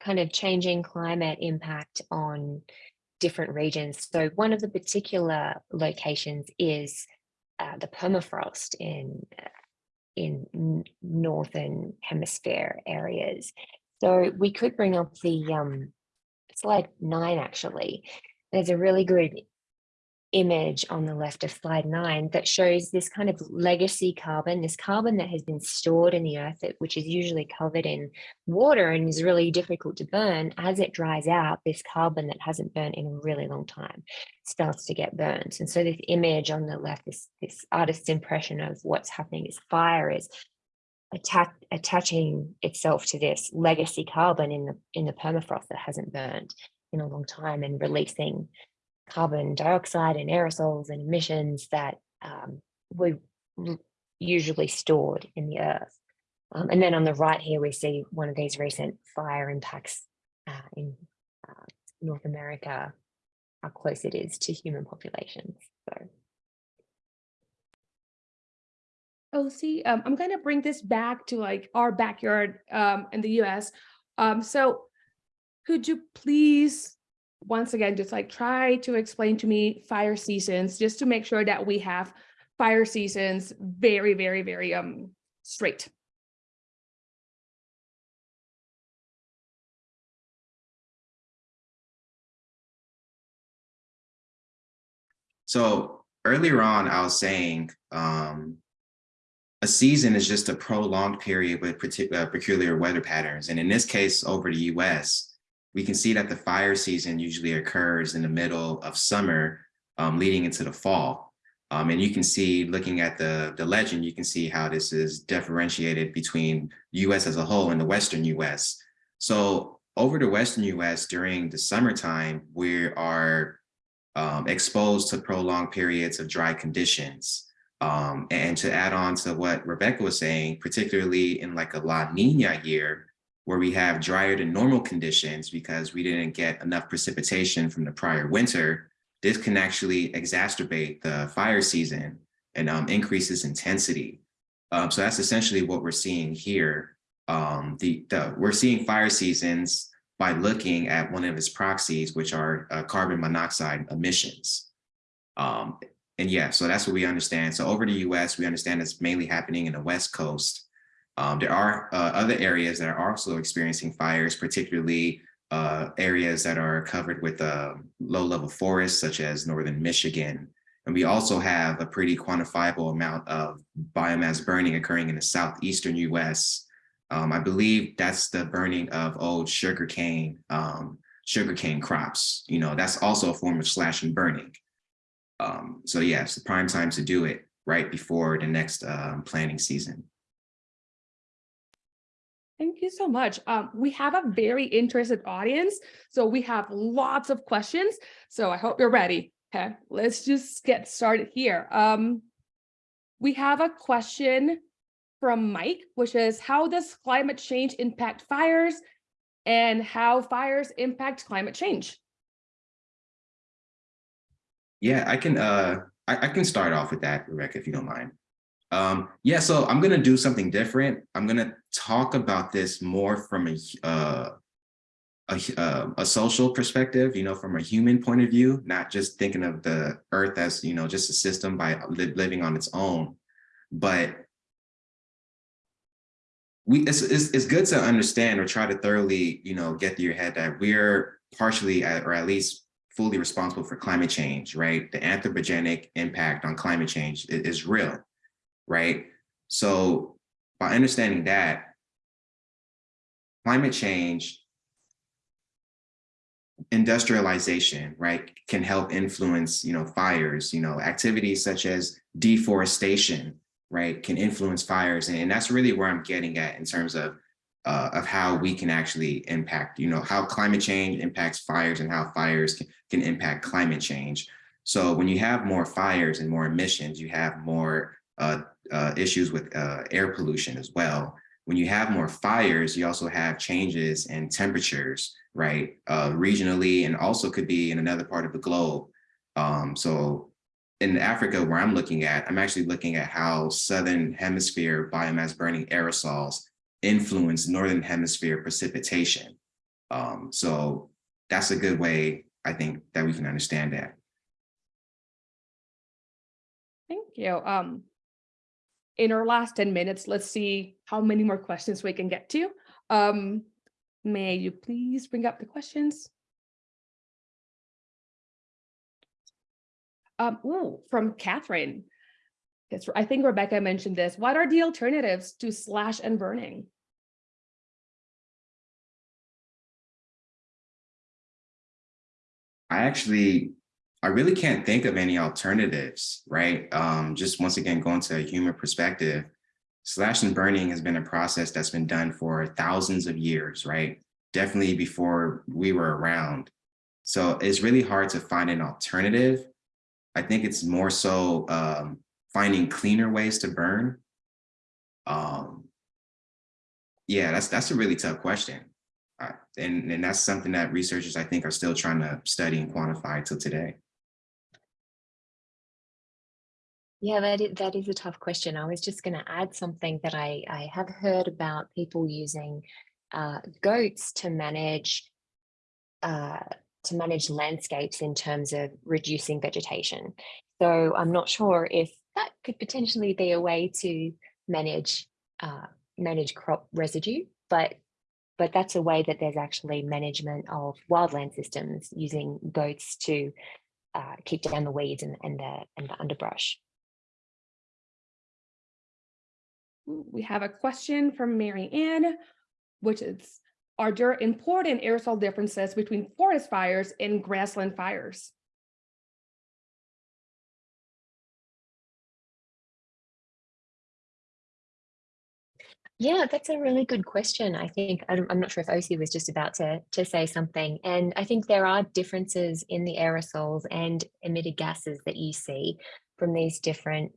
kind of changing climate impact on different regions. So one of the particular locations is uh, the permafrost in in northern hemisphere areas. So we could bring up the um, slide nine actually. There's a really good image on the left of slide nine that shows this kind of legacy carbon, this carbon that has been stored in the earth, which is usually covered in water and is really difficult to burn. As it dries out, this carbon that hasn't burnt in a really long time starts to get burnt. And so this image on the left, this, this artist's impression of what's happening is fire is attaching itself to this legacy carbon in the in the permafrost that hasn't burned in a long time and releasing carbon dioxide and aerosols and emissions that um, were usually stored in the earth. Um, and then on the right here, we see one of these recent fire impacts uh, in uh, North America, how close it is to human populations. So OC, um, I'm gonna bring this back to like our backyard um, in the US. Um, so could you please, once again, just like try to explain to me fire seasons, just to make sure that we have fire seasons very, very, very um straight. So earlier on, I was saying um, season is just a prolonged period with partic- uh, peculiar weather patterns. And in this case, over the US, we can see that the fire season usually occurs in the middle of summer, um, leading into the fall. Um, and you can see, looking at the, the legend, you can see how this is differentiated between US as a whole and the Western US. So over the Western US during the summertime, we are um, exposed to prolonged periods of dry conditions. Um, and to add on to what Rebecca was saying, particularly in like a La Nina year, where we have drier than normal conditions because we didn't get enough precipitation from the prior winter, this can actually exacerbate the fire season and um, increases intensity. Um, so that's essentially what we're seeing here. Um, the, the, we're seeing fire seasons by looking at one of its proxies, which are uh, carbon monoxide emissions. Um, and yeah, so that's what we understand. So over the US, we understand it's mainly happening in the West Coast. Um, there are uh, other areas that are also experiencing fires, particularly uh, areas that are covered with uh, low level forests, such as Northern Michigan. And we also have a pretty quantifiable amount of biomass burning occurring in the Southeastern US, um, I believe that's the burning of old sugarcane, um, sugarcane crops. You know, that's also a form of slash and burning. Um, so yes, the prime time to do it right before the next um, planting season. Thank you so much. Um, we have a very interested audience, so we have lots of questions. So I hope you're ready. Okay, let's just get started here. Um, we have a question from Mike, which is how does climate change impact fires and how fires impact climate change? Yeah, I can uh I, I can start off with that, Rebecca, if you don't mind. Um, yeah, so I'm gonna do something different. I'm gonna talk about this more from a uh, a, uh, a social perspective, you know, from a human point of view, not just thinking of the earth as, you know, just a system by li living on its own, but we it's, it's, it's good to understand or try to thoroughly, you know, get through your head that we're partially at, or at least fully responsible for climate change, right? The anthropogenic impact on climate change is, is real, right? So by understanding that, climate change industrialization, right, can help influence, you know, fires, you know, activities such as deforestation, right, can influence fires. And, and that's really where I'm getting at in terms of uh, of how we can actually impact, you know, how climate change impacts fires and how fires can, can impact climate change. So when you have more fires and more emissions, you have more uh, uh, issues with uh, air pollution as well. When you have more fires, you also have changes in temperatures, right? Uh, regionally and also could be in another part of the globe. Um, so in Africa, where I'm looking at, I'm actually looking at how Southern hemisphere biomass burning aerosols influence Northern hemisphere precipitation. Um, so that's a good way, I think, that we can understand that. Thank you. Um, in our last 10 minutes, let's see how many more questions we can get to. Um, may you please bring up the questions? Um, ooh, from Catherine. I think Rebecca mentioned this. What are the alternatives to slash and burning? I actually, I really can't think of any alternatives, right? Um, just once again, going to a human perspective, slash and burning has been a process that's been done for thousands of years, right? Definitely before we were around. So it's really hard to find an alternative I think it's more so um, finding cleaner ways to burn. Um, yeah, that's that's a really tough question. Uh, and, and that's something that researchers, I think, are still trying to study and quantify till today. Yeah, that is, that is a tough question. I was just going to add something that I, I have heard about people using uh, goats to manage uh, to manage landscapes in terms of reducing vegetation. So I'm not sure if that could potentially be a way to manage uh, manage crop residue, but but that's a way that there's actually management of wildland systems using goats to uh, keep down the weeds and, and the and the underbrush. We have a question from Mary Ann, which is, are there important aerosol differences between forest fires and grassland fires? Yeah, that's a really good question. I think I'm not sure if Osi was just about to to say something, and I think there are differences in the aerosols and emitted gases that you see from these different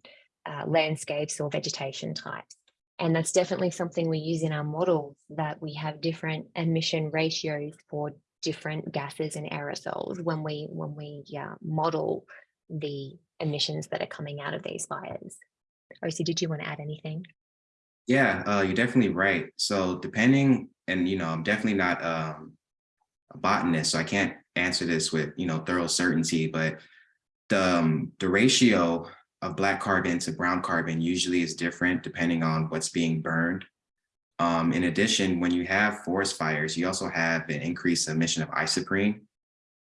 uh, landscapes or vegetation types. And that's definitely something we use in our models that we have different emission ratios for different gases and aerosols when we when we model the emissions that are coming out of these fires. Osi, did you want to add anything? Yeah, uh, you're definitely right. So depending, and you know, I'm definitely not um, a botanist, so I can't answer this with you know thorough certainty. But the um, the ratio of black carbon to brown carbon usually is different depending on what's being burned. Um, in addition, when you have forest fires, you also have an increased emission of isoprene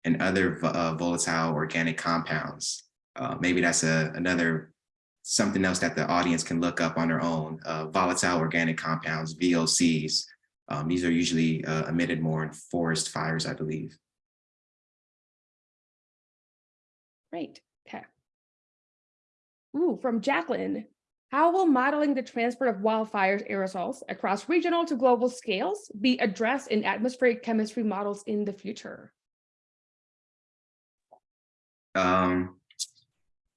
and other uh, volatile organic compounds. Uh, maybe that's a, another something else that the audience can look up on their own, uh, volatile organic compounds, VOCs. Um, these are usually uh, emitted more in forest fires, I believe. Great, okay. Ooh, from Jacqueline, how will modeling the transport of wildfires aerosols across regional to global scales be addressed in atmospheric chemistry models in the future? Um,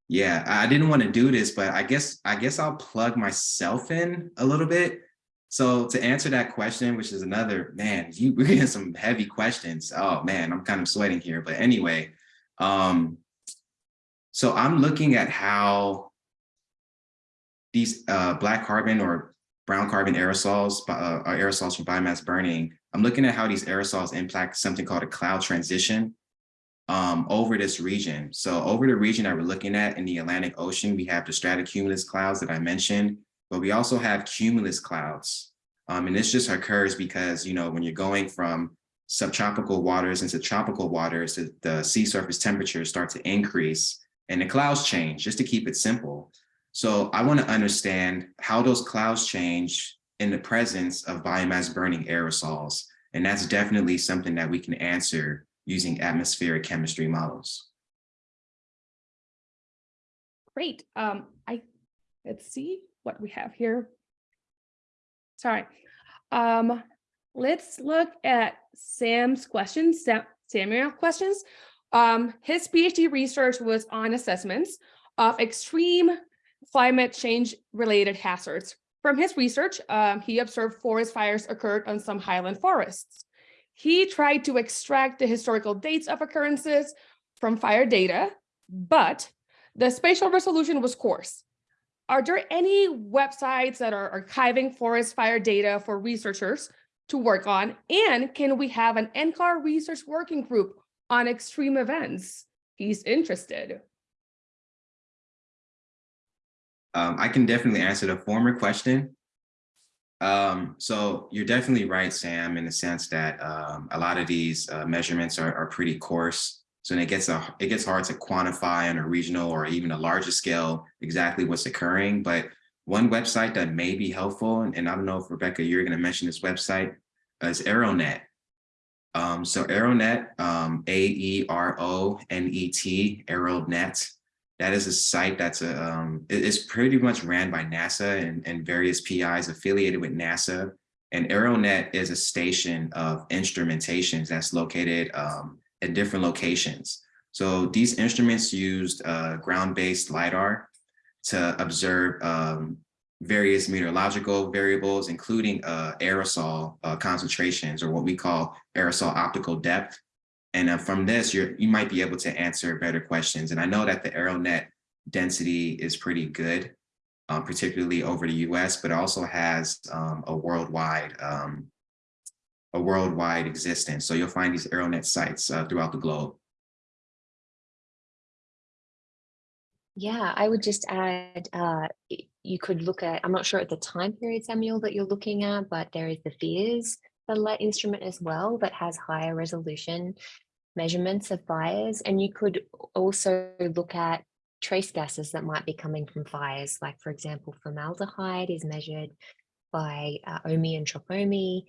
yeah, I didn't want to do this, but I guess I guess I'll plug myself in a little bit. So to answer that question, which is another man, you we're getting some heavy questions. Oh man, I'm kind of sweating here. But anyway, um, so I'm looking at how these uh, black carbon or brown carbon aerosols, uh, aerosols from biomass burning. I'm looking at how these aerosols impact something called a cloud transition um, over this region. So over the region that we're looking at in the Atlantic Ocean, we have the stratocumulus clouds that I mentioned, but we also have cumulus clouds. Um, and this just occurs because, you know, when you're going from subtropical waters into tropical waters, the, the sea surface temperatures start to increase and the clouds change, just to keep it simple. So I want to understand how those clouds change in the presence of biomass burning aerosols. And that's definitely something that we can answer using atmospheric chemistry models. Great. Um, I let's see what we have here. Sorry. Um, let's look at Sam's questions, Sam, Samuel questions. Um, his PhD research was on assessments of extreme climate change related hazards. From his research, um, he observed forest fires occurred on some highland forests. He tried to extract the historical dates of occurrences from fire data, but the spatial resolution was coarse. Are there any websites that are archiving forest fire data for researchers to work on? And can we have an NCAR research working group on extreme events? He's interested. Um, I can definitely answer the former question. Um, so you're definitely right, Sam, in the sense that um, a lot of these uh, measurements are, are pretty coarse. So it gets a, it gets hard to quantify on a regional or even a larger scale exactly what's occurring. But one website that may be helpful, and, and I don't know if Rebecca, you're going to mention this website, uh, is Aeronet. Um, so Aeronet, um, A-E-R-O-N-E-T, Aeronet that is a site that's a, um, it's pretty much ran by NASA and, and various PIs affiliated with NASA. And Aeronet is a station of instrumentations that's located um, at different locations. So these instruments used uh, ground-based LiDAR to observe um, various meteorological variables, including uh, aerosol uh, concentrations or what we call aerosol optical depth. And uh, from this, you're, you might be able to answer better questions. And I know that the AeroNet density is pretty good, um, particularly over the US, but also has um, a worldwide um, a worldwide existence. So you'll find these AeroNet sites uh, throughout the globe. Yeah, I would just add, uh, you could look at, I'm not sure at the time period, Samuel, that you're looking at, but there is the VIIRS satellite instrument as well that has higher resolution measurements of fires. And you could also look at trace gases that might be coming from fires, like for example, formaldehyde is measured by uh, OMI and TROPOMI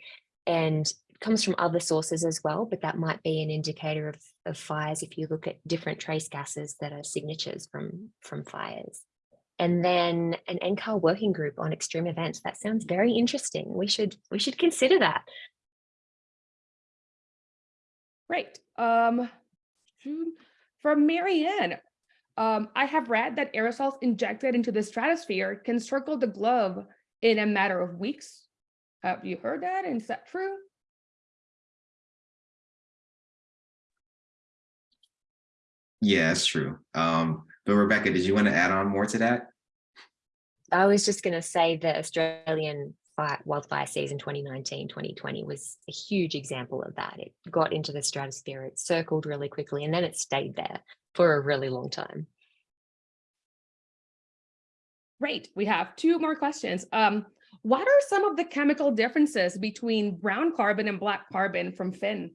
and comes from other sources as well, but that might be an indicator of, of fires if you look at different trace gases that are signatures from, from fires. And then an NCAR working group on extreme events. That sounds very interesting. We should we should consider that. Great. Um, from Marianne, um, I have read that aerosols injected into the stratosphere can circle the globe in a matter of weeks. Have you heard that? And is that true? Yeah, that's true. Um, but Rebecca, did you want to add on more to that? I was just going to say the Australian fire, wildfire season 2019 2020 was a huge example of that. It got into the stratosphere, it circled really quickly, and then it stayed there for a really long time. Great. We have two more questions. Um, what are some of the chemical differences between brown carbon and black carbon from Finn?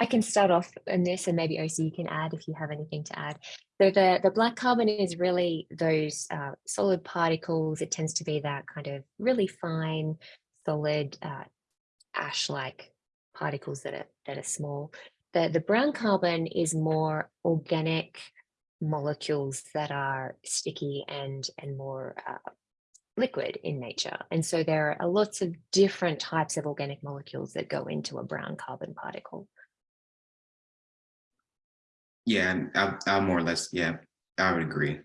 I can start off on this and maybe OC you can add if you have anything to add. So the, the black carbon is really those uh, solid particles. It tends to be that kind of really fine, solid uh, ash-like particles that are, that are small. The, the brown carbon is more organic molecules that are sticky and, and more uh, liquid in nature. And so there are lots of different types of organic molecules that go into a brown carbon particle. Yeah, I, I more or less, yeah, I would agree.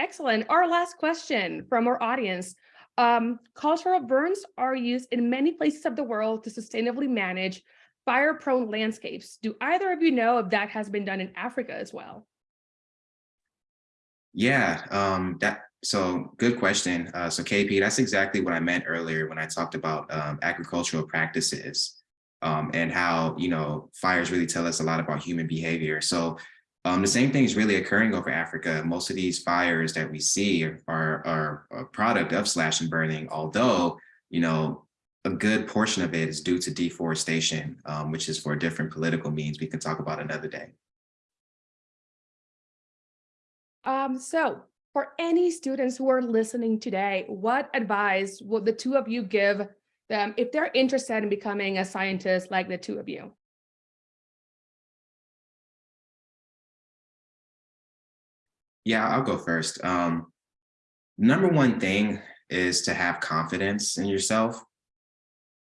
Excellent. Our last question from our audience. Um, cultural burns are used in many places of the world to sustainably manage fire-prone landscapes. Do either of you know if that has been done in Africa as well? Yeah, um, that so good question. Uh, so KP, that's exactly what I meant earlier when I talked about um, agricultural practices um, and how, you know, fires really tell us a lot about human behavior. So um, the same thing is really occurring over Africa. Most of these fires that we see are, are a product of slash and burning, although, you know, a good portion of it is due to deforestation, um, which is for different political means we can talk about another day. Um, so for any students who are listening today, what advice would the two of you give them if they're interested in becoming a scientist like the two of you? Yeah, I'll go first. Um, number one thing is to have confidence in yourself.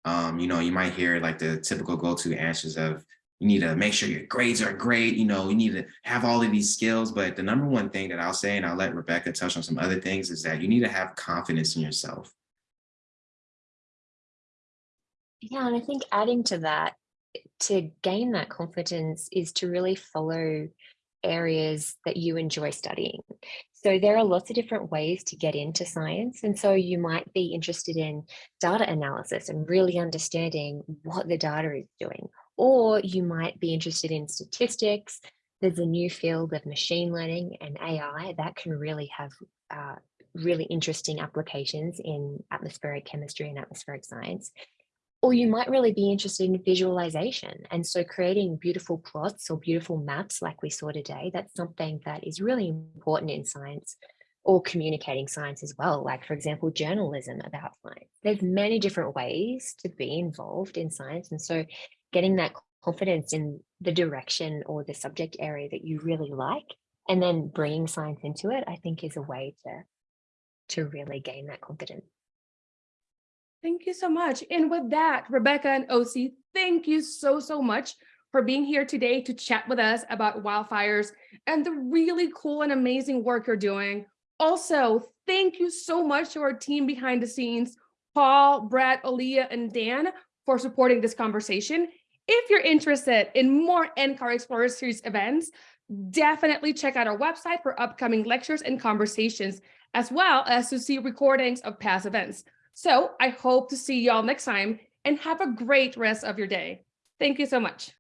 Um, you know, you might hear like the typical go-to answers of you need to make sure your grades are great, you know, you need to have all of these skills. But the number one thing that I'll say, and I'll let Rebecca touch on some other things, is that you need to have confidence in yourself. Yeah, and I think adding to that, to gain that confidence is to really follow areas that you enjoy studying. So there are lots of different ways to get into science. And so you might be interested in data analysis and really understanding what the data is doing. Or you might be interested in statistics. There's a new field of machine learning and AI that can really have uh, really interesting applications in atmospheric chemistry and atmospheric science or you might really be interested in visualization. And so creating beautiful plots or beautiful maps like we saw today, that's something that is really important in science or communicating science as well. Like for example, journalism about science. There's many different ways to be involved in science. And so getting that confidence in the direction or the subject area that you really like, and then bringing science into it, I think is a way to, to really gain that confidence. Thank you so much. And with that, Rebecca and OC, thank you so, so much for being here today to chat with us about wildfires and the really cool and amazing work you're doing. Also, thank you so much to our team behind the scenes, Paul, Brad, Aaliyah, and Dan for supporting this conversation. If you're interested in more NCAR Explorer Series events, definitely check out our website for upcoming lectures and conversations, as well as to see recordings of past events. So I hope to see y'all next time and have a great rest of your day. Thank you so much.